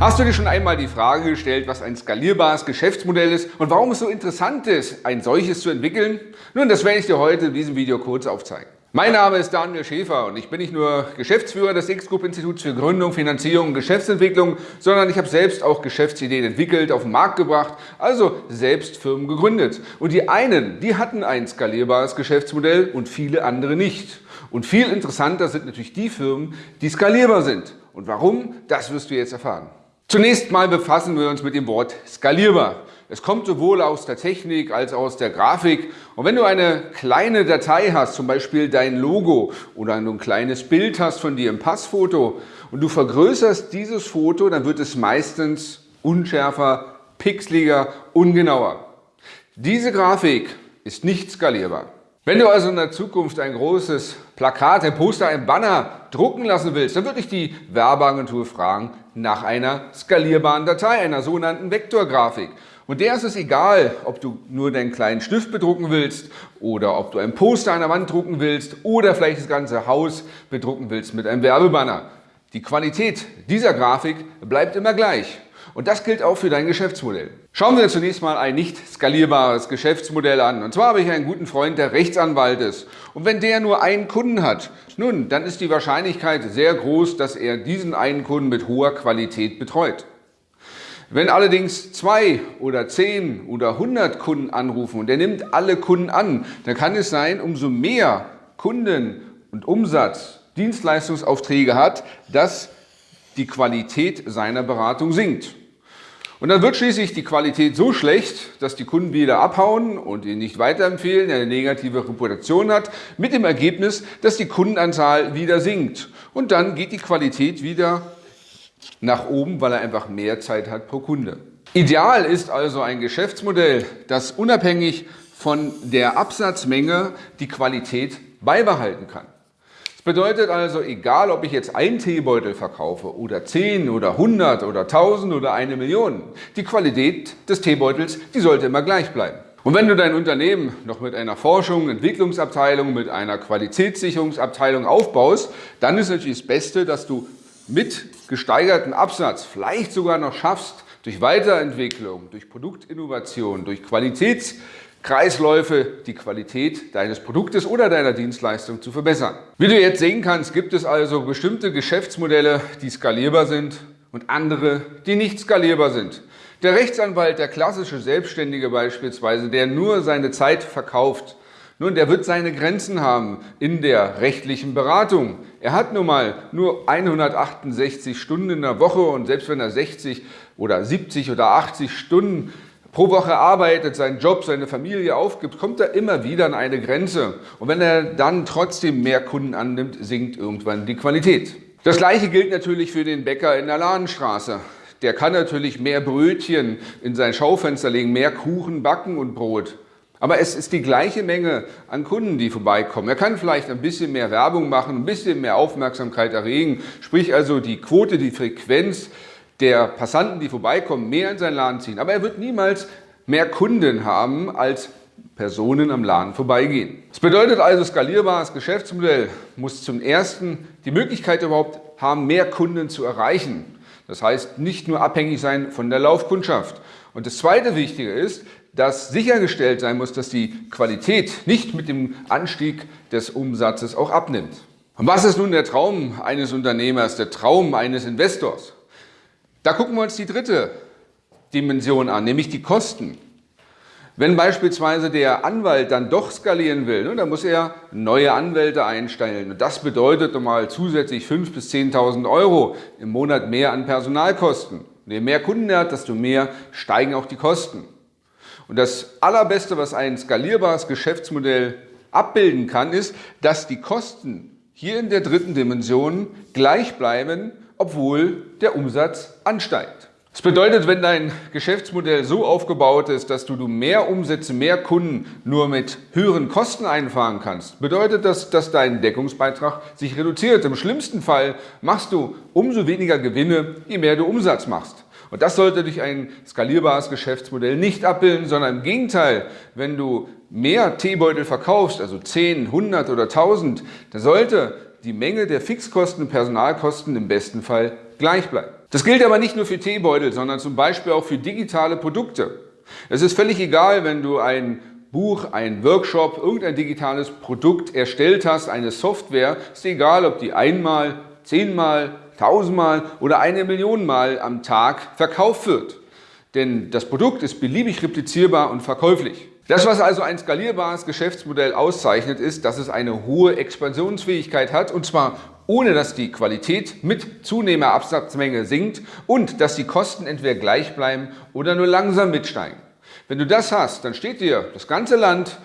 Hast du dir schon einmal die Frage gestellt, was ein skalierbares Geschäftsmodell ist und warum es so interessant ist, ein solches zu entwickeln? Nun, das werde ich dir heute in diesem Video kurz aufzeigen. Mein Name ist Daniel Schäfer und ich bin nicht nur Geschäftsführer des X-Group-Instituts für Gründung, Finanzierung und Geschäftsentwicklung, sondern ich habe selbst auch Geschäftsideen entwickelt, auf den Markt gebracht, also selbst Firmen gegründet. Und die einen, die hatten ein skalierbares Geschäftsmodell und viele andere nicht. Und viel interessanter sind natürlich die Firmen, die skalierbar sind. Und warum, das wirst du jetzt erfahren. Zunächst mal befassen wir uns mit dem Wort skalierbar. Es kommt sowohl aus der Technik als auch aus der Grafik. Und wenn du eine kleine Datei hast, zum Beispiel dein Logo oder ein kleines Bild hast von dir im Passfoto und du vergrößerst dieses Foto, dann wird es meistens unschärfer, pixeliger, ungenauer. Diese Grafik ist nicht skalierbar. Wenn du also in der Zukunft ein großes Plakat, ein Poster, ein Banner drucken lassen willst, dann würde ich die Werbeagentur fragen nach einer skalierbaren Datei, einer sogenannten Vektorgrafik. Und der ist es egal, ob du nur deinen kleinen Stift bedrucken willst oder ob du ein Poster an der Wand drucken willst oder vielleicht das ganze Haus bedrucken willst mit einem Werbebanner. Die Qualität dieser Grafik bleibt immer gleich. Und das gilt auch für dein Geschäftsmodell. Schauen wir zunächst mal ein nicht skalierbares Geschäftsmodell an. Und zwar habe ich einen guten Freund, der Rechtsanwalt ist. Und wenn der nur einen Kunden hat, nun, dann ist die Wahrscheinlichkeit sehr groß, dass er diesen einen Kunden mit hoher Qualität betreut. Wenn allerdings zwei oder zehn oder hundert Kunden anrufen und er nimmt alle Kunden an, dann kann es sein, umso mehr Kunden und Umsatz, Dienstleistungsaufträge hat, dass die Qualität seiner Beratung sinkt. Und dann wird schließlich die Qualität so schlecht, dass die Kunden wieder abhauen und ihn nicht weiterempfehlen, eine negative Reputation hat, mit dem Ergebnis, dass die Kundenanzahl wieder sinkt. Und dann geht die Qualität wieder nach oben, weil er einfach mehr Zeit hat pro Kunde. Ideal ist also ein Geschäftsmodell, das unabhängig von der Absatzmenge die Qualität beibehalten kann bedeutet also, egal ob ich jetzt einen Teebeutel verkaufe oder 10 oder 100 oder 1000 oder eine Million, die Qualität des Teebeutels, die sollte immer gleich bleiben. Und wenn du dein Unternehmen noch mit einer Forschung, Entwicklungsabteilung, mit einer Qualitätssicherungsabteilung aufbaust, dann ist natürlich das Beste, dass du mit gesteigerten Absatz vielleicht sogar noch schaffst, durch Weiterentwicklung, durch Produktinnovation, durch Qualitäts Kreisläufe, die Qualität deines Produktes oder deiner Dienstleistung zu verbessern. Wie du jetzt sehen kannst, gibt es also bestimmte Geschäftsmodelle, die skalierbar sind und andere, die nicht skalierbar sind. Der Rechtsanwalt, der klassische Selbstständige beispielsweise, der nur seine Zeit verkauft, nun, der wird seine Grenzen haben in der rechtlichen Beratung. Er hat nun mal nur 168 Stunden in der Woche und selbst wenn er 60 oder 70 oder 80 Stunden pro Woche arbeitet, seinen Job, seine Familie aufgibt, kommt er immer wieder an eine Grenze. Und wenn er dann trotzdem mehr Kunden annimmt, sinkt irgendwann die Qualität. Das gleiche gilt natürlich für den Bäcker in der Ladenstraße. Der kann natürlich mehr Brötchen in sein Schaufenster legen, mehr Kuchen backen und Brot. Aber es ist die gleiche Menge an Kunden, die vorbeikommen. Er kann vielleicht ein bisschen mehr Werbung machen, ein bisschen mehr Aufmerksamkeit erregen, sprich also die Quote, die Frequenz der Passanten, die vorbeikommen, mehr in seinen Laden ziehen. Aber er wird niemals mehr Kunden haben, als Personen am Laden vorbeigehen. Das bedeutet also, skalierbares Geschäftsmodell muss zum Ersten die Möglichkeit überhaupt haben, mehr Kunden zu erreichen. Das heißt, nicht nur abhängig sein von der Laufkundschaft. Und das zweite Wichtige ist, dass sichergestellt sein muss, dass die Qualität nicht mit dem Anstieg des Umsatzes auch abnimmt. Und was ist nun der Traum eines Unternehmers, der Traum eines Investors? Da gucken wir uns die dritte Dimension an, nämlich die Kosten. Wenn beispielsweise der Anwalt dann doch skalieren will, ne, dann muss er neue Anwälte einstellen. Und das bedeutet nochmal zusätzlich 5.000 bis 10.000 Euro im Monat mehr an Personalkosten. Und je mehr Kunden er hat, desto mehr steigen auch die Kosten. Und das Allerbeste, was ein skalierbares Geschäftsmodell abbilden kann, ist, dass die Kosten hier in der dritten Dimension gleich bleiben obwohl der Umsatz ansteigt. Das bedeutet, wenn dein Geschäftsmodell so aufgebaut ist, dass du mehr Umsätze, mehr Kunden nur mit höheren Kosten einfahren kannst, bedeutet das, dass dein Deckungsbeitrag sich reduziert. Im schlimmsten Fall machst du umso weniger Gewinne, je mehr du Umsatz machst. Und das sollte durch ein skalierbares Geschäftsmodell nicht abbilden, sondern im Gegenteil, wenn du mehr Teebeutel verkaufst, also 10, 100 oder 1000, dann sollte die Menge der Fixkosten und Personalkosten im besten Fall gleich bleibt. Das gilt aber nicht nur für Teebeutel, sondern zum Beispiel auch für digitale Produkte. Es ist völlig egal, wenn du ein Buch, ein Workshop, irgendein digitales Produkt erstellt hast, eine Software, ist egal, ob die einmal, zehnmal, tausendmal oder eine Million Mal am Tag verkauft wird. Denn das Produkt ist beliebig replizierbar und verkäuflich. Das, was also ein skalierbares Geschäftsmodell auszeichnet, ist, dass es eine hohe Expansionsfähigkeit hat und zwar ohne dass die Qualität mit zunehmender Absatzmenge sinkt und dass die Kosten entweder gleich bleiben oder nur langsam mitsteigen. Wenn du das hast, dann steht dir das ganze Land,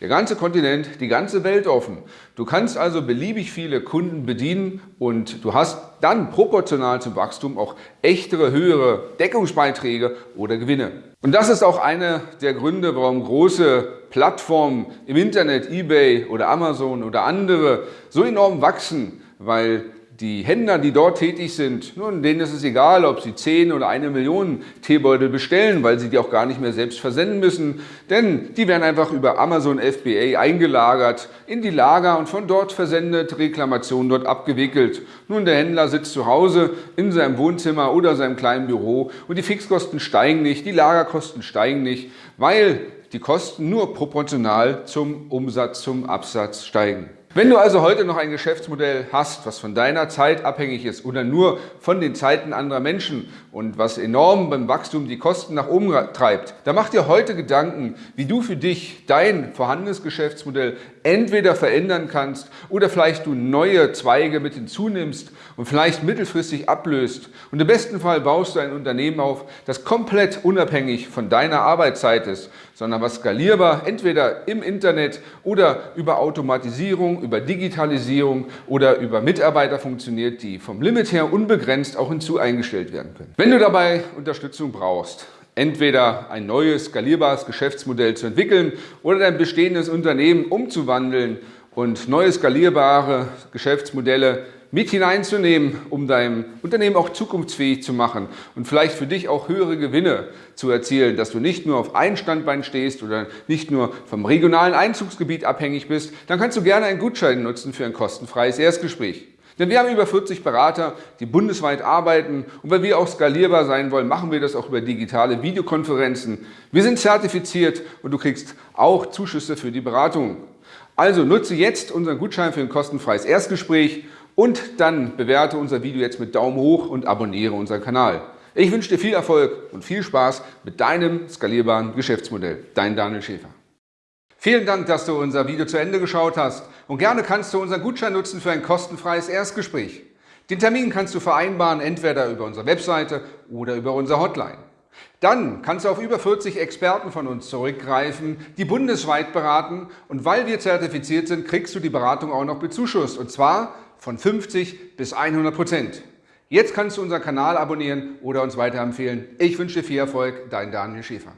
der ganze Kontinent, die ganze Welt offen. Du kannst also beliebig viele Kunden bedienen und du hast dann proportional zum Wachstum auch echtere, höhere Deckungsbeiträge oder Gewinne. Und das ist auch einer der Gründe, warum große Plattformen im Internet, eBay oder Amazon oder andere so enorm wachsen, weil die Händler, die dort tätig sind, nun, denen ist es egal, ob sie 10 oder eine Million Teebeutel bestellen, weil sie die auch gar nicht mehr selbst versenden müssen, denn die werden einfach über Amazon FBA eingelagert in die Lager und von dort versendet, Reklamationen dort abgewickelt. Nun, der Händler sitzt zu Hause in seinem Wohnzimmer oder seinem kleinen Büro und die Fixkosten steigen nicht, die Lagerkosten steigen nicht, weil die Kosten nur proportional zum Umsatz, zum Absatz steigen. Wenn du also heute noch ein Geschäftsmodell hast, was von deiner Zeit abhängig ist oder nur von den Zeiten anderer Menschen und was enorm beim Wachstum die Kosten nach oben treibt, dann mach dir heute Gedanken, wie du für dich dein vorhandenes Geschäftsmodell entweder verändern kannst oder vielleicht du neue Zweige mit hinzunimmst und vielleicht mittelfristig ablöst. Und im besten Fall baust du ein Unternehmen auf, das komplett unabhängig von deiner Arbeitszeit ist, sondern was skalierbar entweder im Internet oder über Automatisierung, über Digitalisierung oder über Mitarbeiter funktioniert, die vom Limit her unbegrenzt auch hinzu eingestellt werden können. Wenn du dabei Unterstützung brauchst, entweder ein neues, skalierbares Geschäftsmodell zu entwickeln oder dein bestehendes Unternehmen umzuwandeln und neue skalierbare Geschäftsmodelle mit hineinzunehmen, um dein Unternehmen auch zukunftsfähig zu machen und vielleicht für dich auch höhere Gewinne zu erzielen, dass du nicht nur auf ein Standbein stehst oder nicht nur vom regionalen Einzugsgebiet abhängig bist, dann kannst du gerne einen Gutschein nutzen für ein kostenfreies Erstgespräch. Denn wir haben über 40 Berater, die bundesweit arbeiten und weil wir auch skalierbar sein wollen, machen wir das auch über digitale Videokonferenzen. Wir sind zertifiziert und du kriegst auch Zuschüsse für die Beratung. Also nutze jetzt unseren Gutschein für ein kostenfreies Erstgespräch und dann bewerte unser Video jetzt mit Daumen hoch und abonniere unseren Kanal. Ich wünsche dir viel Erfolg und viel Spaß mit deinem skalierbaren Geschäftsmodell. Dein Daniel Schäfer. Vielen Dank, dass du unser Video zu Ende geschaut hast und gerne kannst du unseren Gutschein nutzen für ein kostenfreies Erstgespräch. Den Termin kannst du vereinbaren, entweder über unsere Webseite oder über unsere Hotline. Dann kannst du auf über 40 Experten von uns zurückgreifen, die bundesweit beraten und weil wir zertifiziert sind, kriegst du die Beratung auch noch bezuschusst und zwar von 50 bis 100 Prozent. Jetzt kannst du unseren Kanal abonnieren oder uns weiterempfehlen. Ich wünsche dir viel Erfolg, dein Daniel Schäfer.